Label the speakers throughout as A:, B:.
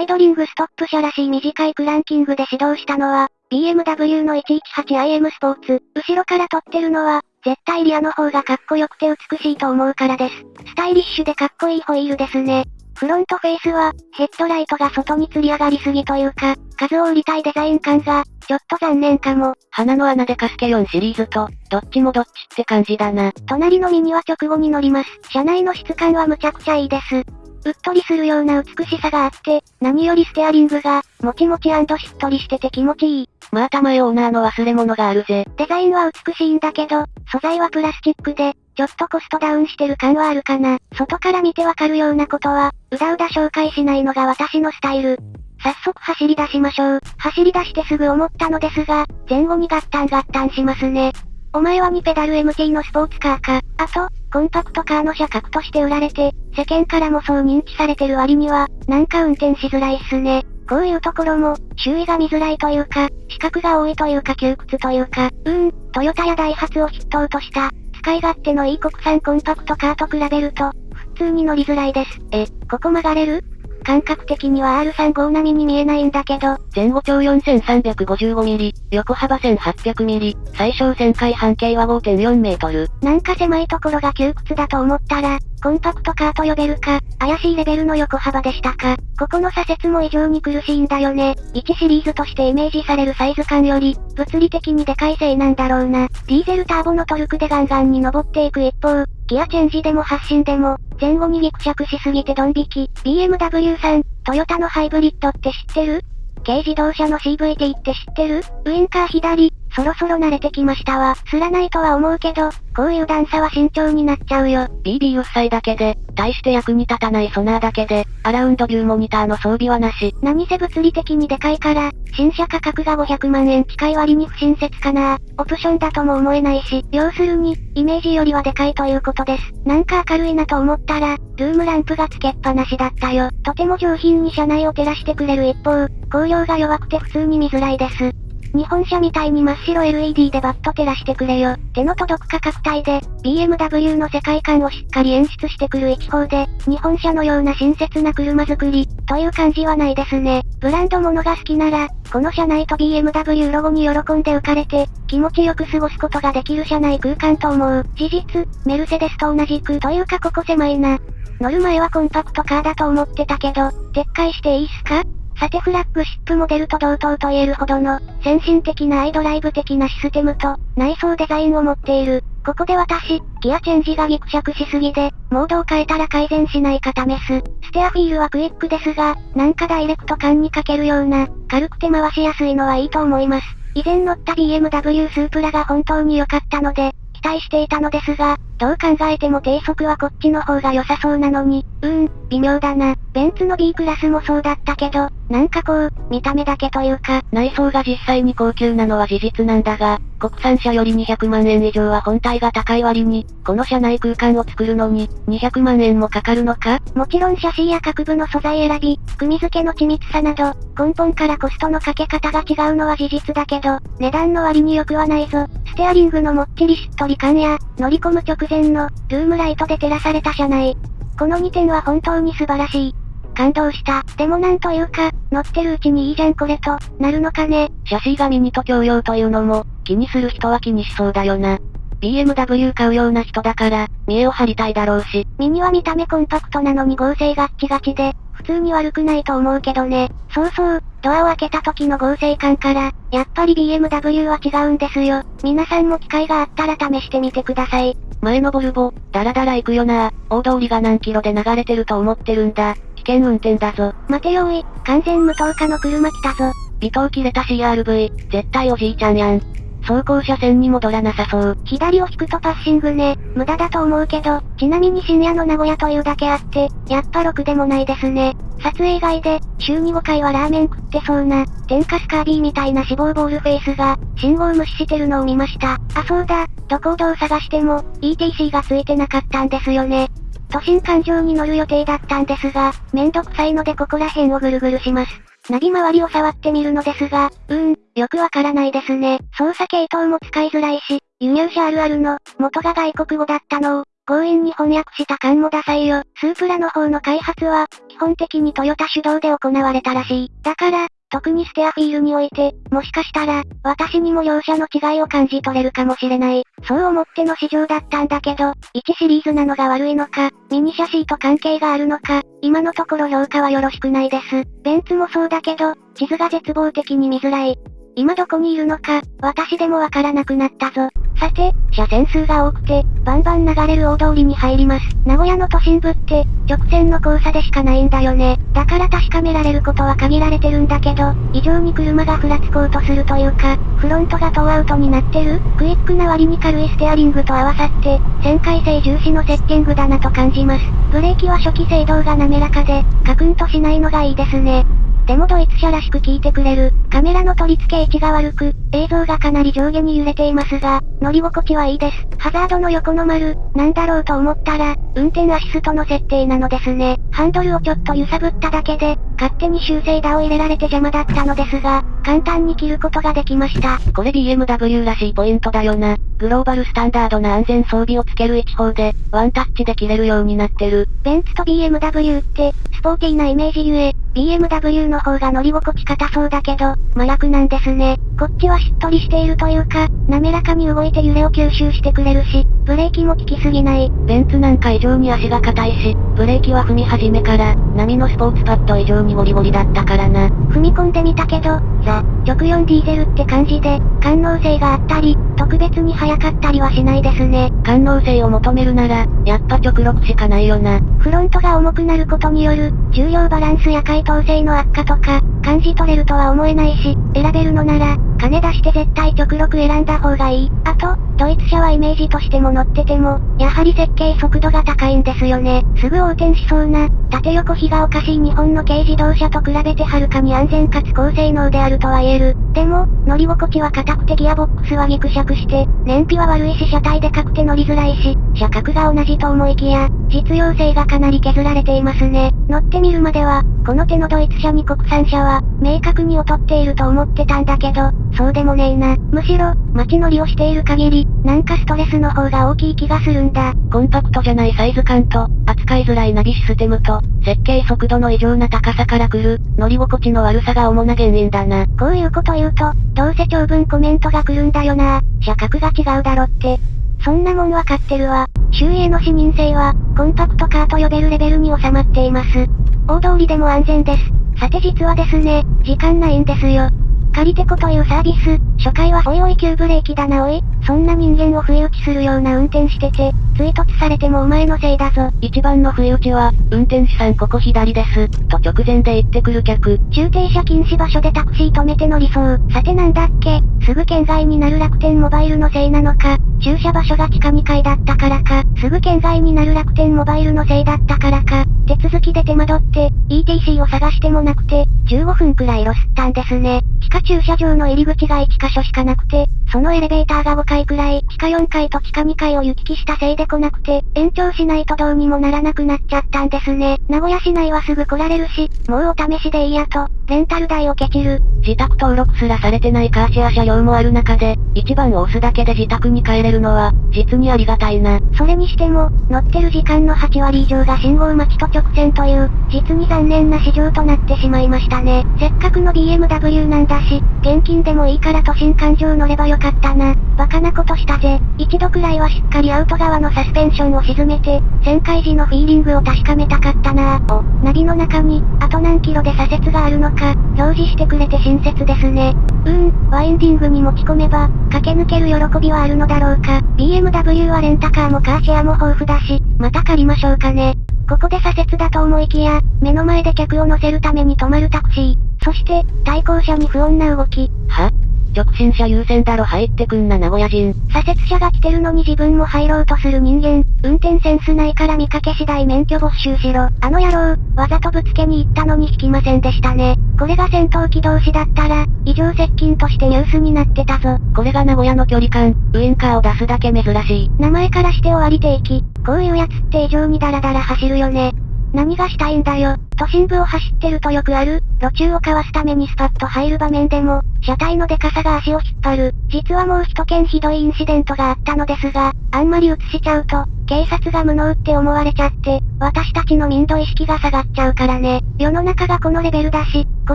A: アイドリングストップ車らしい短いクランキングで指導したのは、BMW の 118iM スポーツ。後ろから撮ってるのは、絶対リアの方がかっこよくて美しいと思うからです。スタイリッシュでかっこいいホイールですね。フロントフェイスは、ヘッドライトが外に吊り上がりすぎというか、数を売りたいデザイン感が、ちょっと残念かも。
B: 鼻の穴でカスケ4シリーズと、どっちもどっちって感じだな。
A: 隣のミニは直後に乗ります。車内の質感はむちゃくちゃいいです。うっとりするような美しさがあって、何よりステアリングが、もちもちしっとりしてて気持ちいい。
B: まあ玉へオーナーの忘れ物があるぜ。
A: デザインは美しいんだけど、素材はプラスチックで、ちょっとコストダウンしてる感はあるかな。外から見てわかるようなことは、うだうだ紹介しないのが私のスタイル。早速走り出しましょう。走り出してすぐ思ったのですが、前後にガッタンガッタンしますね。お前は2ペダル MT のスポーツカーか。あと、コンパクトカーの車格として売られて、世間からもそう認知されてる割には、なんか運転しづらいっすね。こういうところも、周囲が見づらいというか、資格が多いというか窮屈というか、うん、トヨタやダイハツを筆頭とした、使い勝手のいい国産コンパクトカーと比べると、普通に乗りづらいです。え、ここ曲がれる？感覚的には R35 並みに見えないんだけど、
B: 前後長 4355mm、横幅 1800mm、最小旋回半径は5.4メートル。
A: なんか狭いところが窮屈だと思ったら、コンパクトカーと呼べるか、怪しいレベルの横幅でしたか。ここの左折も異常に苦しいんだよね。1シリーズとしてイメージされるサイズ感より、物理的にでかいせいなんだろうな。ディーゼルターボのトルクでガンガンに登っていく一方、ギアチェンジでも発進でも、前後にギクシャクしすぎてドン引き。BMW さん、トヨタのハイブリッドって知ってる？軽自動車の CVT って知ってる？ウインカー左、そろそろ慣れてきましたわ。すらないとは思うけど、こういう段差は慎重になっちゃうよ。
B: BB うっさいだけで、大して役に立たないソナーだけで、アラウンドビューモニターの装備はなし。
A: 何せ物理的にでかいから、新車価格が500万円近い割に不親切かなオプションだとも思えないし、要するに、イメージよりはでかいということです。なんか明るいなと思ったら、ルームランプがつけっぱなしだったよ。とても上品に車内を照らしてくれる一方、光量が弱くて普通に見づらいです。日本車みたいに真っ白 LED でバッと照らしてくれよ。手の届く価格帯で、BMW の世界観をしっかり演出してくる一方で、日本車のような親切な車作り、という感じはないですね。ブランド物が好きなら、この車内と BMW ロゴに喜んで浮かれて、気持ちよく過ごすことができる車内空間と思う。事実、メルセデスと同じく、というかここ狭いな。乗る前はコンパクトカーだと思ってたけど、撤回していいっすか？さてフラッグシップモデルと同等と言えるほどの、先進的なアイドライブ的なシステムと、内装デザインを持っている。ここで私、ギアチェンジがギクシャクしすぎで、モードを変えたら改善しないか試す。ステアフィールはクイックですが、なんかダイレクト感にかけるような、軽くて回しやすいのはいいと思います。以前乗った BMW スープラが本当に良かったので、期待していたのですが、どう考えても低速はこっちの方が良さそうなのに、うーん、微妙だな。ベンツの B クラスもそうだったけど、なんかこう、見た目だけというか、
B: 内装が実際に高級なのは事実なんだが、国産車より200万円以上は本体が高い割に、この車内空間を作るのに、200万円もかかるのか？
A: もちろんシャシーや各部の素材選び、組付けの緻密さなど、根本からコストのかけ方が違うのは事実だけど、値段の割に良くはないぞ。ステアリングのもっちりしっとり感や、乗り込む直前の、ルームライトで照らされた車内。この2点は本当に素晴らしい。感動した。でもなんというか、乗ってるうちにいいじゃんこれと、なるのかね。
B: シャシーがミニと共用というのも、気にする人は気にしそうだよな。BMW 買うような人だから、見栄を張りたいだろうし。
A: ミニは見た目コンパクトなのに合成ガッチガチで、普通に悪くないと思うけどね。そうそう、ドアを開けた時の合成感から、やっぱり BMW は違うんですよ。皆さんも機会があったら試してみてください。
B: 前のボルボ、ダラダラ行くよな大通りが何キロで流れてると思ってるんだ。危険運転だぞ。
A: 待てよおい、完全無灯化の車来たぞ。
B: 微灯切れた CRV、絶対おじいちゃんやん。走行車線に戻らなさそう。
A: 左を引くとパッシングね。無駄だと思うけど、ちなみに深夜の名古屋というだけあって、やっぱろくでもないですね。撮影以外で、週に5回はラーメン食ってそうな、天かすカービィみたいな脂肪ボールフェイスが、信号無視してるのを見ました。あ、そうだ、どこをどう探しても、ETC がついてなかったんですよね。都心環状に乗る予定だったんですが、めんどくさいのでここら辺をぐるぐるします。ナビ周りを触ってみるのですが、うーん、よくわからないですね。操作系統も使いづらいし、輸入車あるあるの、元が外国語だったのを、強引に翻訳した感もダサいよ。スープラの方の開発は、基本的にトヨタ主導で行われたらしい。だから、特にステアフィールにおいて、もしかしたら、私にも両者の違いを感じ取れるかもしれない。そう思っての市場だったんだけど、1シリーズなのが悪いのか、ミニシャシーと関係があるのか、今のところ評価はよろしくないです。ベンツもそうだけど、地図が絶望的に見づらい。今どこにいるのか、私でもわからなくなったぞ。さて、車線数が多くて、バンバン流れる大通りに入ります。名古屋の都心部って、直線の交差でしかないんだよね。だから確かめられることは限られてるんだけど、異常に車がふらつこうとするというか、フロントがトーアウトになってるクイックな割に軽いステアリングと合わさって、旋回性重視のセッティングだなと感じます。ブレーキは初期制動が滑らかで、カクンとしないのがいいですね。でもドイツ車らしく聞いてくれる。カメラの取り付け位置が悪く、映像がかなり上下に揺れていますが、乗り心地はいいです。ハザードの横の丸、なんだろうと思ったら、運転アシストの設定なのですね。ハンドルをちょっと揺さぶっただけで、勝手に修正打を入れられて邪魔だったのですが、簡単に切ることができました。
B: これ BMW らしいポイントだよな。グローバルスタンダードな安全装備をつける一方で、ワンタッチで切れるようになってる。
A: ベンツと BMW って、スポーティーなイメージゆえ、BMW の方が乗り心地硬そうだけど、麻薬なんですね。こっちはしっとりしているというか、滑らかに動いて揺れを吸収してくれるし、ブレーキも効きすぎない。
B: ベンツなんか異常に足が硬いし、ブレーキは踏み始めから、波のスポーツパッド以上にゴリゴリだったからな。
A: 踏み込んでみたけど、ザ、直4ディーゼルって感じで、感能性があったり、特別に速かったりはしないですね。
B: 感能性を求めるなら、やっぱ直6しかないよな。
A: フロントが重くなることによる、重量バランスや解凍性の悪化とか、感じ取れるとは思えないし、選べるのなら、金出して絶対極力選んだ方がいい。あと、ドイツ車はイメージとしても乗ってても、やはり設計速度が高いんですよね。すぐ横転しそうな、縦横比がおかしい日本の軽自動車と比べてはるかに安全かつ高性能であるとは言える。でも、乗り心地は硬くてギアボックスはギクシャクして、燃費は悪いし車体でかくて乗りづらいし、車格が同じと思いきや、実用性がかなり削られていますね。乗ってみるまでは、この手のドイツ車に国産車は、明確に劣っていると思ってたんだけど、そうでもねえな。むしろ、街乗りをしている限り、なんかストレスの方が大きい気がするんだ。
B: コンパクトじゃないサイズ感と、扱いづらいナビシステムと、設計速度の異常な高さから来る、乗り心地の悪さが主な原因だな。
A: こういうこと言うと、どうせ長文コメントが来るんだよな。車格が違うだろって。そんなもんわかってるわ。周囲への視認性は、コンパクトカーと呼べるレベルに収まっています。大通りでも安全です。さて実はですね、時間ないんですよ。借りてこというサービス、初回はおいおい急ブレーキだなおい、そんな人間を不意打ちするような運転してて、追突されてもお前のせいだぞ。
B: 一番の不意打ちは、運転手さんここ左です、と直前で言ってくる客。
A: 駐停車禁止場所でタクシー止めて乗りそう。さてなんだっけ、すぐ県外になる楽天モバイルのせいなのか、駐車場所が地下2階だったからか、すぐ県外になる楽天モバイルのせいだったからか、手続きで手間取って、ETC を探してもなくて、15分くらいロスったんですね。地下駐車場の入り口が1箇所しかなくて、そのエレベーターが5階くらい、地下4階と地下2階を行き来したせいで来なくて、延長しないとどうにもならなくなっちゃったんですね。名古屋市内はすぐ来られるし、もうお試しでいいやと、レンタル代をケチる。
B: 自宅登録すらされてないカーシェア車両もある中で、一番を押すだけで自宅に帰れるのは、実にありがたいな。
A: それにしても、乗ってる時間の8割以上が信号待ちと直線という、実に残念な市場となってしまいましたね。せっかくの BMW なんだし、現金でもいいから都心環状乗ればよかったな。バカなことしたぜ。一度くらいはしっかりアウト側のサスペンションを沈めて、旋回時のフィーリングを確かめたかったなお、ナビの中に、あと何キロで左折があるのか、表示してくれて親切ですね。うーん、ワインディングに持ち込めば、駆け抜ける喜びはあるのだろうか。BMW はレンタカーもカーシェアも豊富だし、また借りましょうかね。ここで左折だと思いきや、目の前で客を乗せるために止まるタクシー。そして、対向車に不穏な動き。
B: は？直進車優先だろ入ってくんな名古屋人。
A: 左折車が来てるのに自分も入ろうとする人間。運転センスないから見かけ次第免許没収しろ。あの野郎、わざとぶつけに行ったのに引きませんでしたね。これが戦闘機同士だったら、異常接近としてニュースになってたぞ。
B: これが名古屋の距離感、ウインカーを出すだけ珍しい。
A: 名前からして終わり定期。こういうやつって異常にダラダラ走るよね。何がしたいんだよ。都心部を走ってるとよくある、路中をかわすためにスパッと入る場面でも、車体のデカさが足を引っ張る。実はもう一件ひどいインシデントがあったのですが、あんまり映しちゃうと、警察が無能って思われちゃって、私たちの民度意識が下がっちゃうからね。世の中がこのレベルだし、こ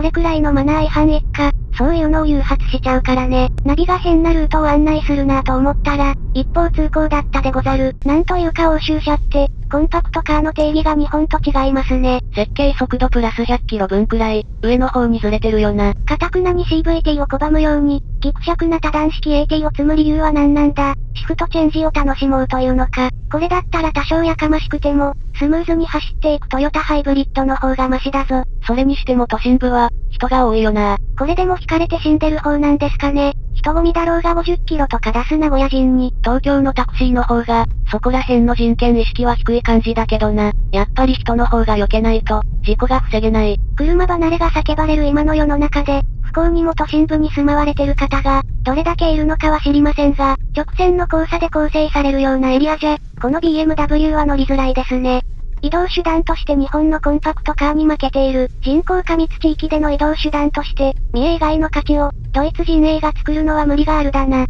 A: れくらいのマナー違反一家、そういうのを誘発しちゃうからね。ナビが変なルートを案内するなぁと思ったら、一方通行だったでござる。なんというか欧州車って、コンパクトカーの定義が日本と違いますね。
B: 設計速度プラス100キロ分くらい、上の方にずれてるよな。
A: かたくなに CVT を拒むように、ギクシャクな多段式 AT を積む理由は何なんだシフトチェンジを楽しもうというのか。これだったら多少やかましくても、スムーズに走っていくトヨタハイブリッドの方がマシだぞ。
B: それにしても都心部は、人が多いよな。
A: これでも惹かれて死んでる方なんですかね。人混みだろうが50キロとか出す名古屋人に。
B: 東京のタクシーの方が、そこら辺の人権意識は低い感じだけどな。やっぱり人の方が避けないと、事故が防げない。
A: 車離れが叫ばれる今の世の中で、不幸にも都心部に住まわれてる方が、どれだけいるのかは知りませんが、直線の交差で構成されるようなエリアじゃ、この BMW は乗りづらいですね。移動手段として日本のコンパクトカーに負けている人口過密地域での移動手段として、三重以外の価値を、ドイツ陣営が作るのは無理があるだな。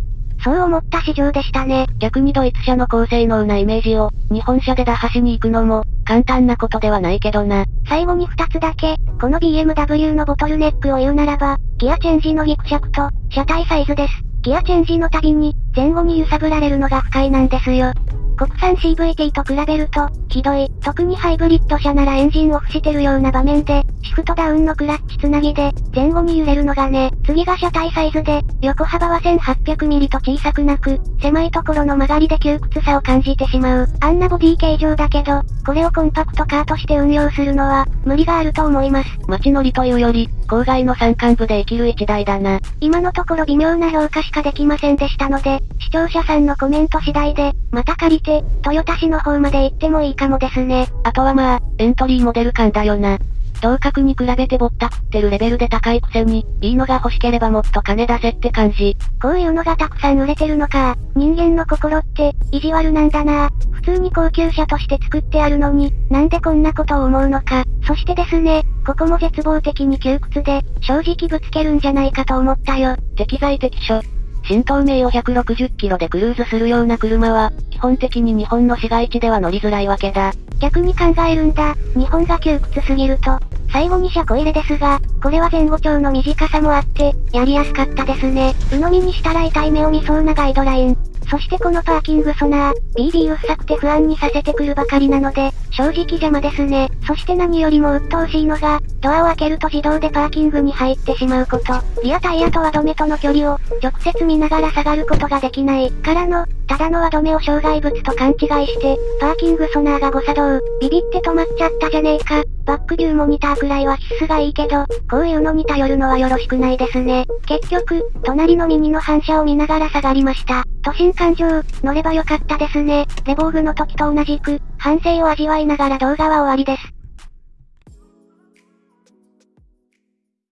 A: そう思った市場でしたね。
B: 逆にドイツ車の高性能なイメージを、日本車で打破しに行くのも、簡単なことではないけどな。
A: 最後に2つだけ、この BMW のボトルネックを言うならば、ギアチェンジのギクシャクと、車体サイズです。ギアチェンジのたびに、前後に揺さぶられるのが不快なんですよ。国産 CVT と比べると、ひどい。特にハイブリッド車ならエンジンオフしてるような場面で、シフトダウンのクラッチつなぎで、前後に揺れるのがね。次が車体サイズで、横幅は 1800mm と小さくなく、狭いところの曲がりで窮屈さを感じてしまう。あんなボディ形状だけど、これをコンパクトカーとして運用するのは、無理があると思います。
B: 街乗りというより、郊外の山間部で生きる一台だな。
A: 今のところ微妙な評価しかできませんでしたので、視聴者さんのコメント次第で、また借りて、トヨタ市の方まで行ってもいいかもですね。
B: あとはまあ、エントリーモデル感だよな。同格に比べてぼったくってるレベルで高いくせに、いいのが欲しければもっと金出せって感じ。
A: こういうのがたくさん売れてるのか。人間の心って、意地悪なんだな普通に高級車として作ってあるのに、なんでこんなことを思うのか。そしてですね、ここも絶望的に窮屈で、正直ぶつけるんじゃないかと思ったよ。
B: 適材適所。新東名を160キロでクルーズするような車は、基本的に日本の市街地では乗りづらいわけだ。
A: 逆に考えるんだ。日本が窮屈すぎると。最後に車庫入れですが、これは前後長の短さもあって、やりやすかったですね。鵜呑みにしたら痛い目を見そうなガイドライン。そしてこのパーキングソナー、BD うっさくて不安にさせてくるばかりなので、正直邪魔ですね。そして何よりも鬱陶しいのが、ドアを開けると自動でパーキングに入ってしまうこと。リアタイヤと輪止めとの距離を、直接見ながら下がることができない。からの、ただの輪止めを障害物と勘違いして、パーキングソナーが誤作動。ビビって止まっちゃったじゃねえか。バックビューモニターくらいは必須がいいけど、こういうのに頼るのはよろしくないですね。結局、隣の右の反射を見ながら下がりました。都心環状、乗ればよかったですね。レボーグの時と同じく、反省を味わいながら動画は終わりです。